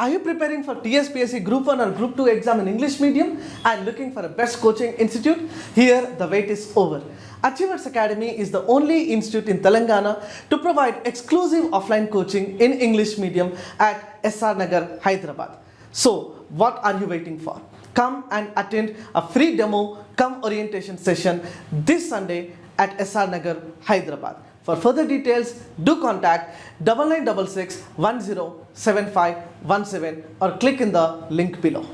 Are you preparing for TSPSC Group 1 or Group 2 exam in English medium and looking for a best coaching institute? Here, the wait is over. Achievers Academy is the only institute in Telangana to provide exclusive offline coaching in English medium at SR Nagar, Hyderabad. So, what are you waiting for? Come and attend a free demo come orientation session this Sunday at SR Nagar, Hyderabad. For further details, do contact 9966 107517 or click in the link below.